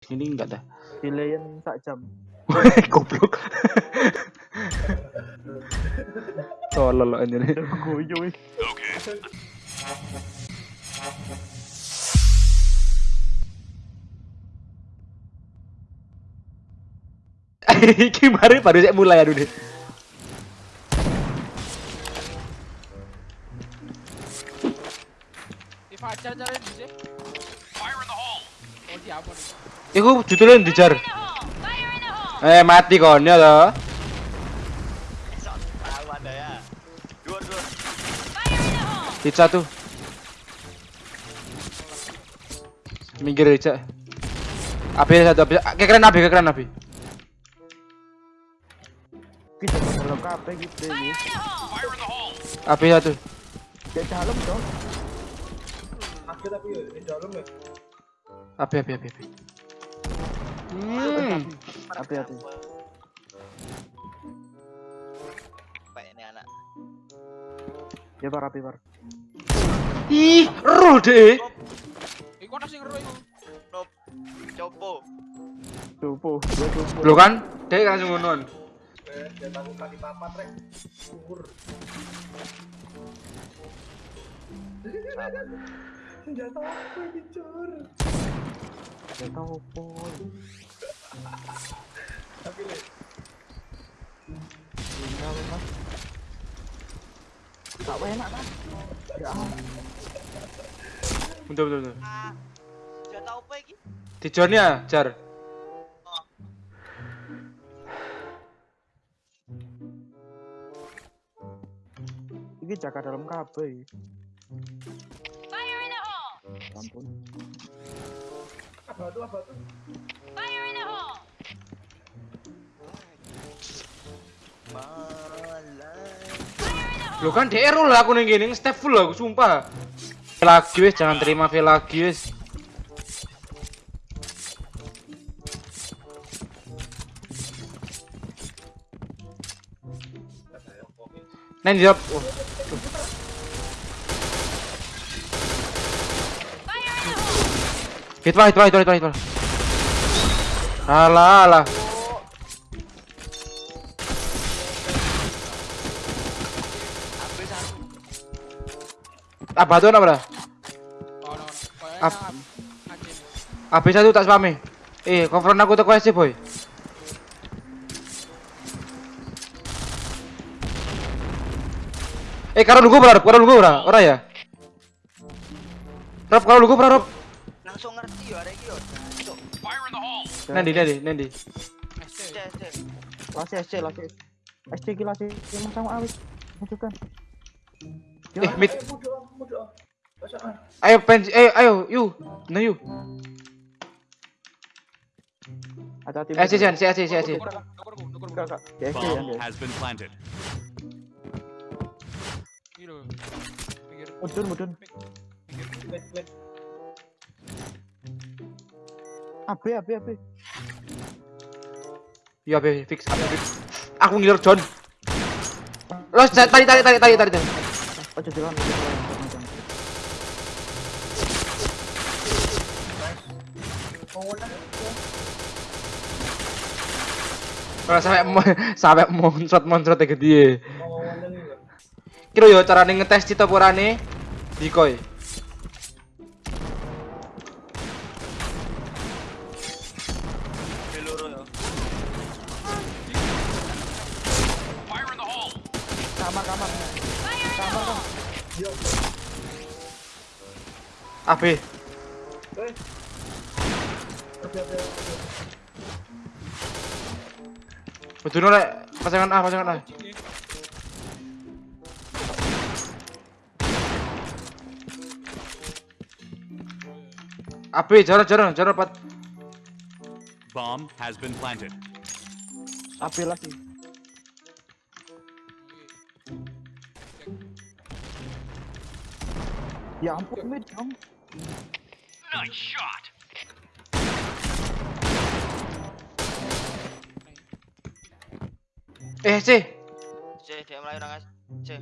Sini enggak dah. Dilayan sak jam. Goblok. Tolol aja nih. Guyu wih. Iki baru baru saya mulai aduh deh. Sini. Oh siapa nih? Iku judulnya dijar. Eh mati kon ya toh. Tahu ada ya. Dua dua. Hit satu. Minggir aja. Api satu, api. Kekeren api, kekeren api. Kita gitu satu. Api, api, api, api. Hmm. Hati-hati. Baik ini anak. Ya par api par. Ih, roh deh. Iku ana sing iku. Nop. Copo. Tupo, ya tupo. Lo kan, dek langsung ngonon. Ya tahu po. Tapi le. Tak enak kan? Ya. Betul, betul, betul. Ah. Apa? Dijarnya, jar. Ini jaga dalam kape. Ampun. Malah. Lo kan roll lah aku ning gini, step full aku sumpah. Lagi wes, jangan terima V lagi wes. Nen. Oh. Hit pak, hit pak, hit pak, hit pak, hit pak. Alah, alah. Apa tuh apa dah? Oh no. Kayaknya Ap- anjing. Habis satu tak spame. Eh, coveran aku teko sih, boy. Eh, karo lugu ora, karo lugu ora, ora ya? Rob, karo lugu ora, Rob. Langsung ngerti ya ada iki yo. Cuk. Nanti, nanti, nanti. SC. Cek cek. Lasi SC, lasi. SC ki lasi. Yang sama awis. Masukkan. Eh, mid. Ayo, pen, ayo, ayo, you. Nah, you. Hati-hati. Eh, Jan, si, si, si, si. Nukur, nukur, nukur, nukur. Enggak, enggak. Di SC yang Bomb dia. has been planted. Iki lho. AB, AB, AB. Iya, be, fix, be, fix. Aku ngiler John. Lo, tadi, tadi, tadi, tadi, tadi. Jangan, jangan. Kalau sampai sampai monstrot monstrot gede. Kira yo carane ngetes cita purane decoy. AB. Betul rek, pasangan A, pasangan A. AB, jalan, jalan, jalan, pat. Bomb has been planted. AB lagi. Ya ampun, mid dong. Eh, C. Cek dia mulai nang Cek.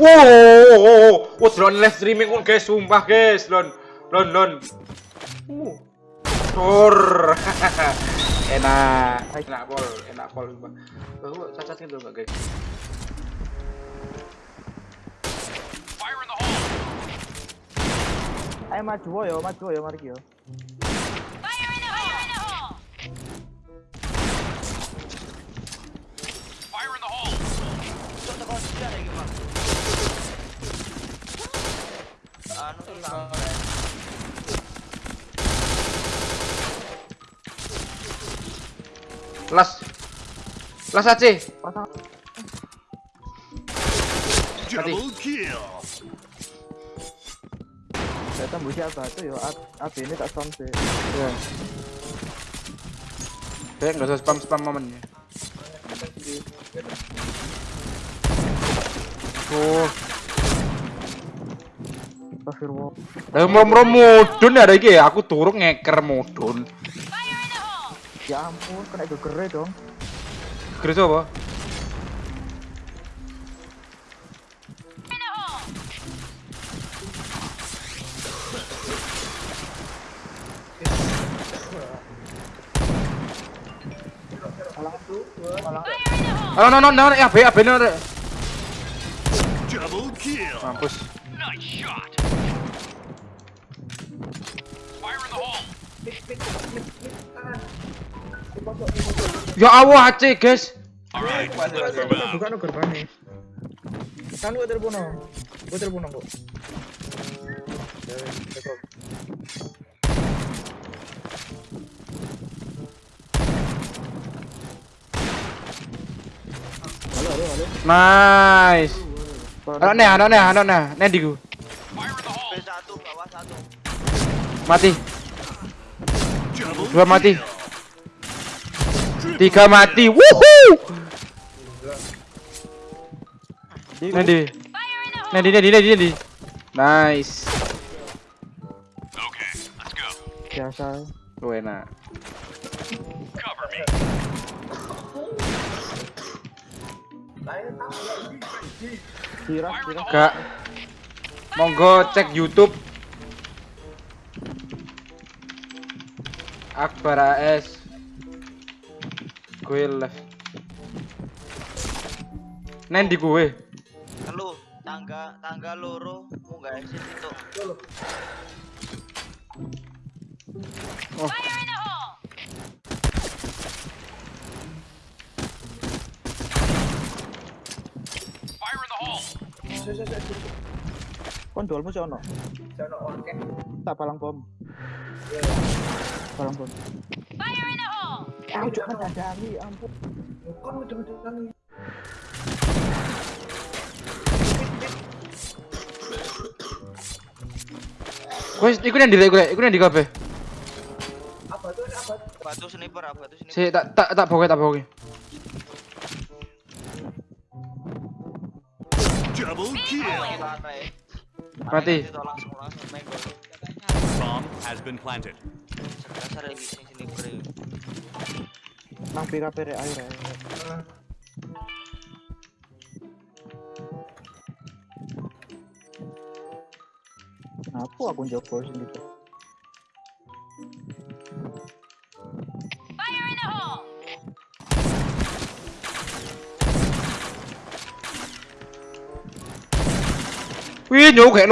Wow, wow, wow, wow, drone live streaming pun guys, sumpah guys, lon, lon, lon. Uh, Tur. enak. Enak pol, enak pol. Oh, cacat gitu enggak, guys? Fire in the hole. Ayo maju yo, maju yo mari yo. Las. Las. Pasang Double kill. Saya tembus siapa tuh yo. A- AB ini tak stun sih. Ya. Kayak nggak usah spam spam momennya. Oh, Astagfirullah. lah mrom mudun ya iki ya. Aku turun ngeker mudun. Ya ampun, kena gegere dong. Kris apa? Oh, no, no, no, ya, B, B, no, no. Double kill. Mampus. Nice shot. Fire in the hole. Ya Allah, AC, guys. Bukan gerbangnya. Kan no. Gua telepon kok. Nice. Anak nih, anak nih, anak nih. Nih di gua. Fire in the hole. B1 bawah satu. Mati. Dua mati. Tiga mati. Wuhuu. Nih di. Nih di, nih di, nih di, nih di. Nice. Okay, let's go. Biasa. Lu enak. Cover me. Kira, kira. Gak. Monggo cek YouTube. Akbar AS. Gue live. Nen di gue. Telu tangga tangga loro munggah exit itu. Oh. Kon dolmu sih ono. Tak palang bom. Palang bom. Fire in the hole. Aku juga nyadari, ampun. Gue iku yang di gue, iku yang di kafe. Batu sniper apa batu sniper. Si tak tak tak bawa tak bawa. Double kill. Mati. Bomb has been planted. Nang PKP rek ayo rek. Kenapa aku njogo sing Wih, nyok kayak.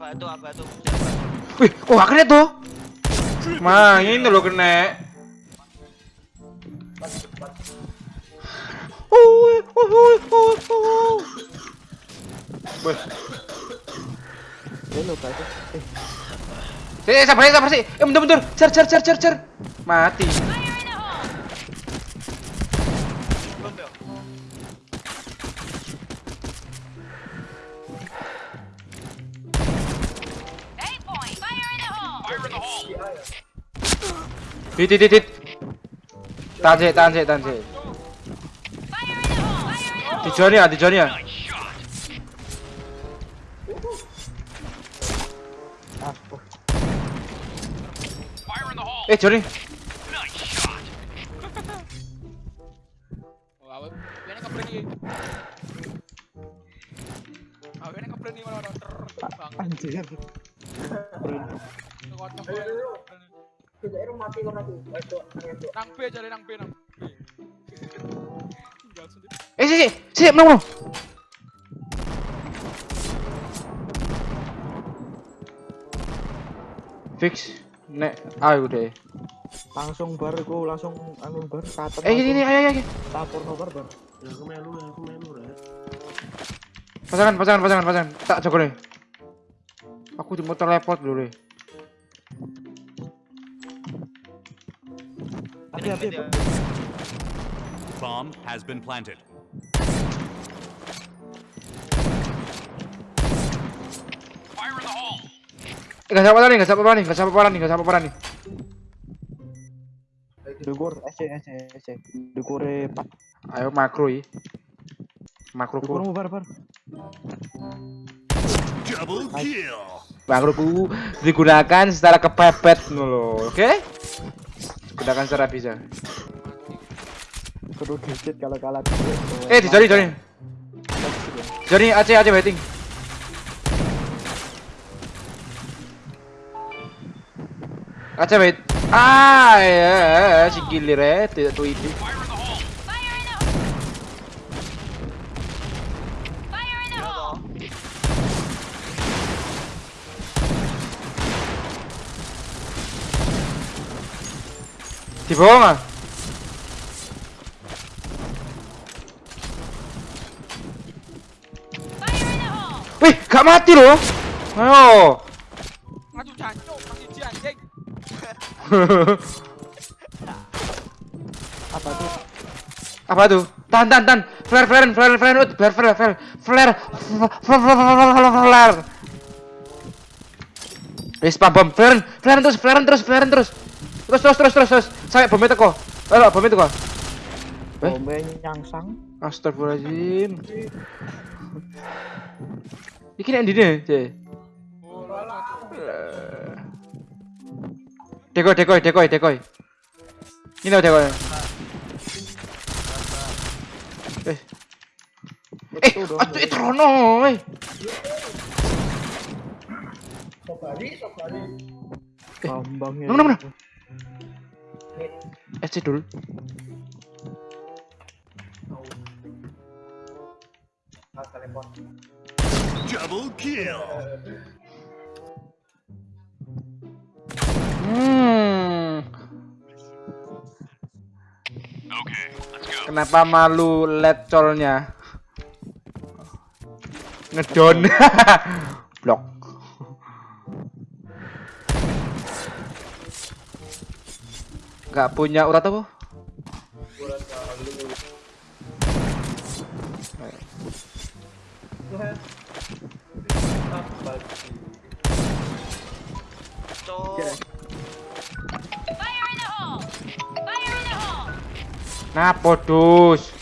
Batu apa batu. Wih, kok gak kena tuh? Mah, ini lo kena. Uy. Wih, Ya lo kayak eh sabar sabar sih. Eh, bentar, bentar. Cer, cer, cer, cer, cer. Mati. Hit hit hit hit. Tahan sih, tahan sih, tahan sih. Di Johnny ya, di Johnny ya. Eh Johnny. Anjir. Nang B jadi nang B nang B. Tinggal sendiri. Eh, sih, sih, menang, menang. Fix. Nek, ayo deh. Langsung bar iku langsung anu bar katen. Eh, ini, ayo, ayo. Tapur no bar bar. Pasangan, pasangan, pasangan, pasangan. Tak jago nih. Aku di motor teleport dulu deh. Hati hati. Bomb has been planted. Fire in the hole. Eh, Gak siapa nih, gak siapa nih, gak siapa nih, gak siapa nih. Dukur SC SC SC. Dukure pak. Ayo makro ya. Makro ku, mau bar bar. Double kill. makro ku digunakan secara kepepet dulu, oke? Gunakan secara bisa. Kudu digit kalau kalah. Eh, di Johnny, Johnny. Johnny, Aceh, Aceh waiting. Aceh wait. Ah, ya, si gilir ya, tidak tuh itu. Fire in the hole. Iya toh. Bawah nggak? Wih, gak mati loh. Ayo. Nang siji anjing. Apa tuh? Apa tuh? Tahan, tahan, tahan. Flare, flare, flare, flare, ut, flare, flare, flare, flare, flare, flare, flare, flare. Eh, spam bom, flare, flare terus, flare terus, flare terus. Terus, terus, terus, terus, terus. Sampai bomnya teko. Ayo, bomnya teko. Eh? Bombe nyangsang. Astagfirullahaladzim. Iki nek ndine, Cek. Dekoy, dekoy, dekoy, dekoy. Ini loh dekoy. Eh, eh, aduh, itu Rono, eh. Bambang ya. Mana, mana? Eh, cek dulu. Double kill. Hmm. Okay, let's go. Kenapa malu lecolnya? Ngedon. Gak punya urat apa? Cok. Nah, podus.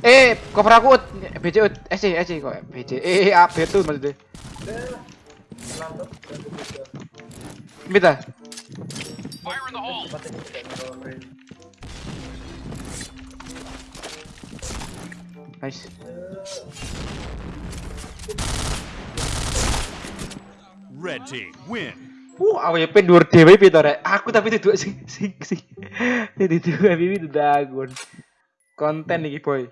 Eh, cover aku ut. BC ut. Eh, sih, eh, sih kok. BC. Eh, eh, AB tuh maksudnya. Minta. Fire in the hole. Nice. Red team win. Uh, AWP dhuwur dhewe piye to, Rek? Aku tapi duduk sing sing sing. Duduk AWP dagun. Konten iki, boy.